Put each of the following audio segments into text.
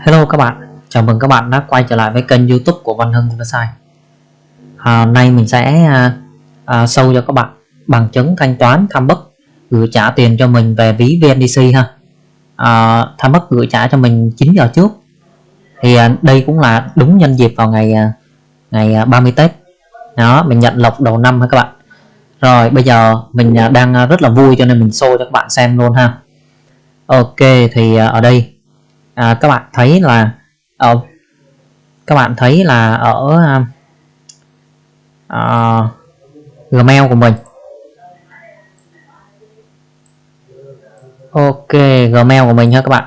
Hello các bạn, chào mừng các bạn đã quay trở lại với kênh youtube của Văn Hưng Website à, Nay mình sẽ à, à, sâu cho các bạn bằng chứng thanh toán tham bất gửi trả tiền cho mình về ví VNDC ha. À, Tham bất gửi trả cho mình 9 giờ trước. Thì à, đây cũng là đúng nhân dịp vào ngày à, ngày à, 30 Tết. Đó, mình nhận lộc đầu năm ha các bạn. Rồi bây giờ mình à, đang à, rất là vui cho nên mình show cho các bạn xem luôn ha. Ok thì à, ở đây à, các bạn thấy là ở các bạn thấy là ở uh, Gmail của mình. Ok Gmail của mình ha các bạn.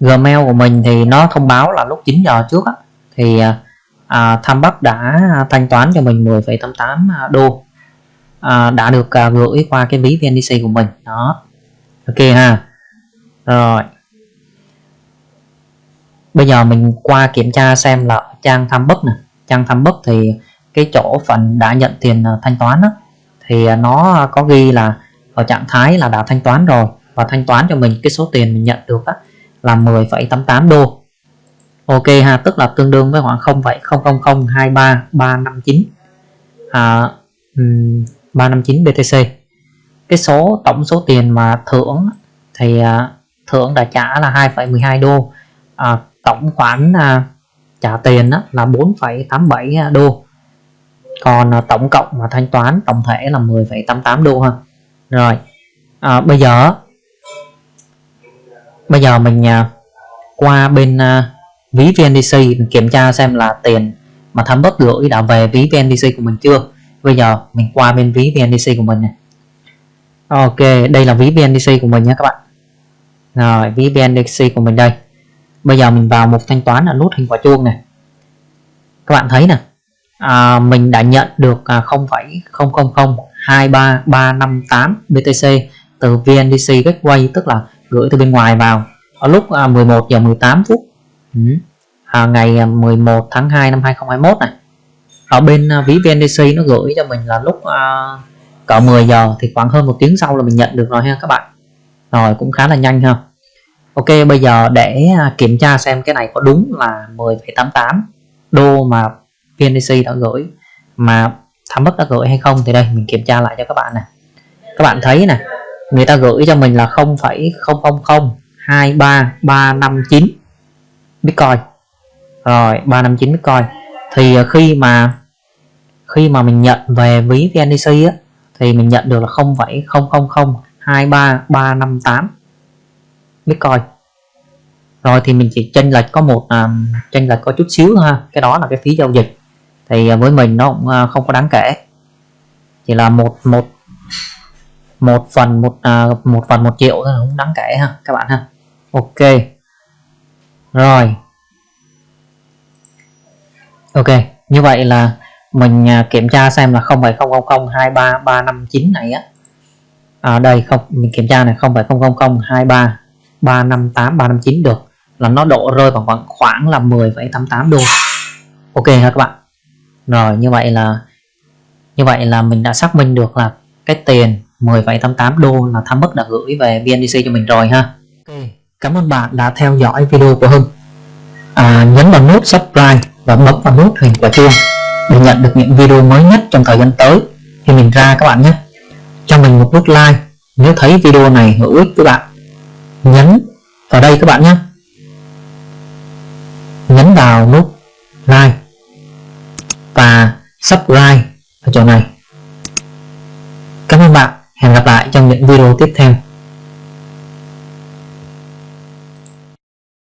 Gmail của mình thì nó thông báo là lúc 9 giờ trước á, thì à, à Tham Bắc đã thanh toán cho mình 10,88 đô. À, đã được à, gửi qua cái ví VNDC của mình. Đó ok ha. Rồi. Bây giờ mình qua kiểm tra xem là trang tham bất này, trang tham bất thì cái chỗ phần đã nhận tiền ờ, thanh toán đó, thì ờ, nó có ghi là ở trạng thái là đã thanh toán rồi và thanh toán cho mình cái số tiền mình nhận được đó, là 10,88 đô. Ok ha tức là tương đương với khoảng 0,00023359 à, 359 BTC cái số tổng số tiền mà thưởng thì à, thưởng đã trả là 2,12 đô. À, tổng khoản à, trả tiền đó là 4,87 đô. Còn à, tổng cộng mà thanh toán tổng thể là 10,88 đô ha. Rồi à, bây giờ bây giờ mình à, qua bên à, ví VNDC mình kiểm tra xem là tiền mà tham bất gửi đã về ví VNDC của mình chưa. Bây giờ mình qua bên ví VNDC của mình này Ok đây là ví BNDC của mình nhé các bạn. Rồi ví BNDC của mình đây. Bây giờ mình vào mục thanh toán ở nút hình quả chuông này. Các bạn thấy nè. À, mình đã nhận được à, 0,00023358 BTC từ VNDC Gateway tức là gửi từ bên ngoài vào. Ở lúc à, 11 giờ 18 phút. Ừ. à, ngày à, 11 tháng 2 năm 2021 này. Ở bên à, ví VNDC nó gửi cho mình là lúc à, cỡ 10 giờ thì khoảng hơn một tiếng sau là mình nhận được rồi ha các bạn. Rồi cũng khá là nhanh ha. Ok bây giờ để à, kiểm tra xem cái này có đúng là 10,88 đô mà VNDC đã gửi mà tham bất đã gửi hay không thì đây mình kiểm tra lại cho các bạn này các bạn thấy nè người ta gửi cho mình là 0,00023359 Bitcoin. Rồi 359 Bitcoin. Thì à, khi mà khi mà mình nhận về ví VNDC á thì mình nhận được là 0,00023358 Bitcoin rồi thì mình chỉ chênh lệch có một um, chênh lệch có chút xíu ha. Cái đó là cái phí giao dịch. Thì à, với mình nó cũng à, không có đáng kể. Chỉ là một một một phần một à, một phần một triệu thôi không đáng kể ha các bạn ha. Ok. Rồi. Ok như vậy là mình à, kiểm tra xem là 0,00023359 này á. À, đây không mình kiểm tra này 0,0023358359 được. Là nó độ rơi vào khoảng khoảng là 10,88 đô. Ok ha các bạn? Rồi như vậy là như vậy là mình đã xác minh được là cái tiền 10,88 đô là tham mức đã gửi về BNDC cho mình rồi ha. Ok cảm ơn bạn đã theo dõi video của Hưng. À, nhấn vào nút subscribe và bấm vào nút hình quả chuông để nhận được những video mới nhất trong thời gian tới khi mình ra các bạn nhé. Cho mình một nút like nếu thấy video này hữu ích các bạn. Nhấn vào đây các bạn nhé. Nhấn vào nút like và subscribe ở chỗ này. Cảm ơn bạn. Hẹn gặp lại trong những video tiếp theo.